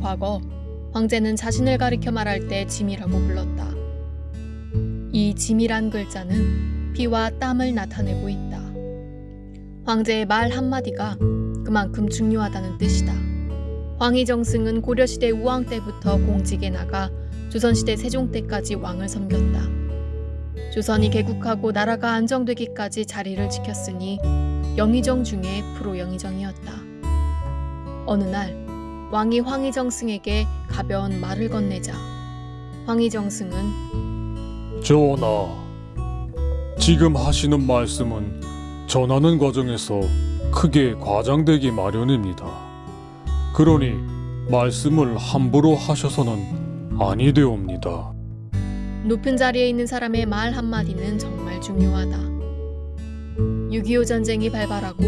과거 황제는 자신을 가리켜 말할 때 짐이라고 불렀다. 이 짐이란 글자는 피와 땀을 나타내고 있다. 황제의 말 한마디가 그만큼 중요하다는 뜻이다. 황희정승은 고려시대 우왕 때부터 공직에 나가 조선시대 세종 때까지 왕을 섬겼다. 조선이 개국하고 나라가 안정되기까지 자리를 지켰으니 영의정 중에 프로 영의정이었다. 어느 날 왕이 황희정승에게 가벼운 말을 건네자 황희정승은 전하, 지금 하시는 말씀은 전하는 과정에서 크게 과장되기 마련입니다. 그러니 말씀을 함부로 하셔서는 아니 되옵니다. 높은 자리에 있는 사람의 말 한마디는 정말 중요하다. 6.25 전쟁이 발발하고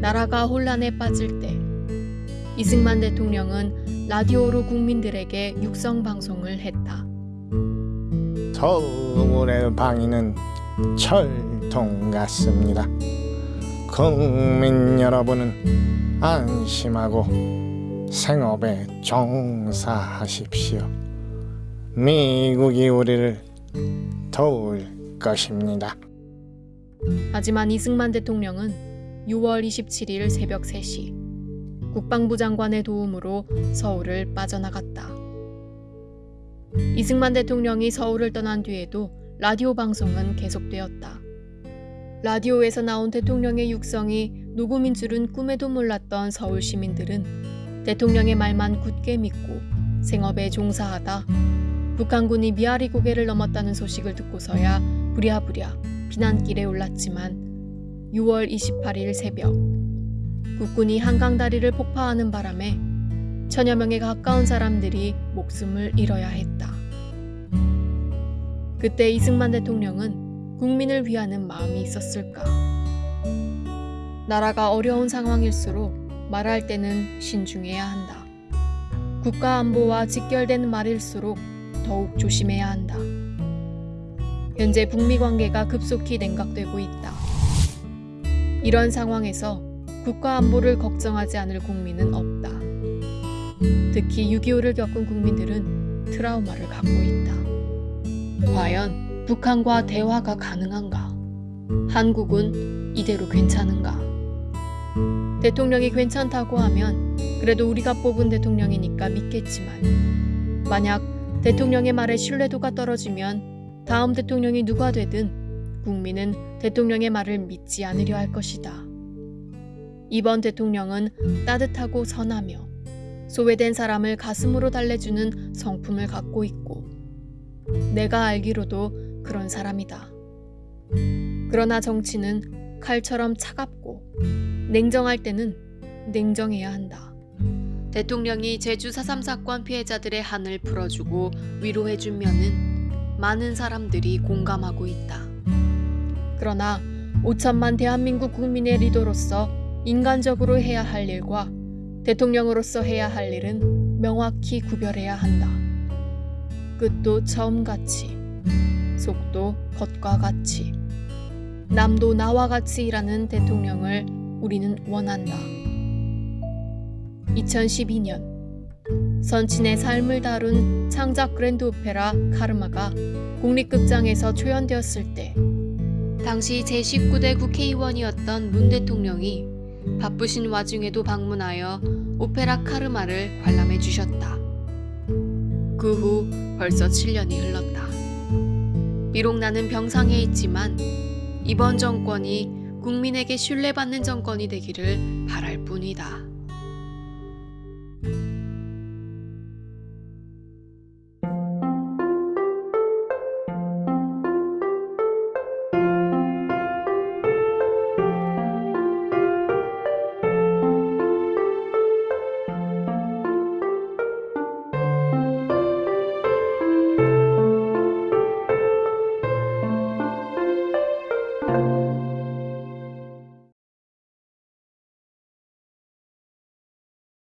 나라가 혼란에 빠질 때 이승만 대통령은 라디오로 국민들에게 육성 방송을 했다. 서울의 방위는 철통 같습니다. 국민 여러분은 안심하고 생업에 종사하십시오. 미국이 우리를 도울 것입니다. 하지만 이승만 대통령은 6월 27일 새벽 3시 국방부 장관의 도움으로 서울을 빠져나갔다. 이승만 대통령이 서울을 떠난 뒤에도 라디오 방송은 계속되었다. 라디오에서 나온 대통령의 육성이 녹음인 줄은 꿈에도 몰랐던 서울 시민들은 대통령의 말만 굳게 믿고 생업에 종사하다 북한군이 미아리 고개를 넘었다는 소식을 듣고서야 부랴부랴 비난길에 올랐지만 6월 28일 새벽 국군이 한강다리를 폭파하는 바람에 천여 명에 가까운 사람들이 목숨을 잃어야 했다. 그때 이승만 대통령은 국민을 위하는 마음이 있었을까? 나라가 어려운 상황일수록 말할 때는 신중해야 한다. 국가 안보와 직결된 말일수록 더욱 조심해야 한다. 현재 북미 관계가 급속히 냉각되고 있다. 이런 상황에서 국가 안보를 걱정하지 않을 국민은 없다. 특히 6.25를 겪은 국민들은 트라우마를 갖고 있다. 과연 북한과 대화가 가능한가? 한국은 이대로 괜찮은가? 대통령이 괜찮다고 하면 그래도 우리가 뽑은 대통령이니까 믿겠지만 만약 대통령의 말에 신뢰도가 떨어지면 다음 대통령이 누가 되든 국민은 대통령의 말을 믿지 않으려 할 것이다. 이번 대통령은 따뜻하고 선하며 소외된 사람을 가슴으로 달래주는 성품을 갖고 있고 내가 알기로도 그런 사람이다. 그러나 정치는 칼처럼 차갑고 냉정할 때는 냉정해야 한다. 대통령이 제주 4.3 사건 피해자들의 한을 풀어주고 위로해준 면은 많은 사람들이 공감하고 있다. 그러나 5천만 대한민국 국민의 리더로서 인간적으로 해야 할 일과 대통령으로서 해야 할 일은 명확히 구별해야 한다. 끝도 처음같이, 속도 겉과 같이, 남도 나와 같이 일하는 대통령을 우리는 원한다. 2012년 선친의 삶을 다룬 창작 그랜드 오페라 카르마가 국립극장에서 초연되었을 때 당시 제19대 국회의원이었던 문 대통령이 바쁘신 와중에도 방문하여 오페라 카르마를 관람해 주셨다. 그 후 벌써 7년이 흘렀다. 비록 나는 병상에 있지만 이번 정권이 국민에게 신뢰받는 정권이 되기를 바랄 뿐이다.